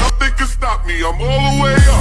Nothing can stop me, I'm all the way up.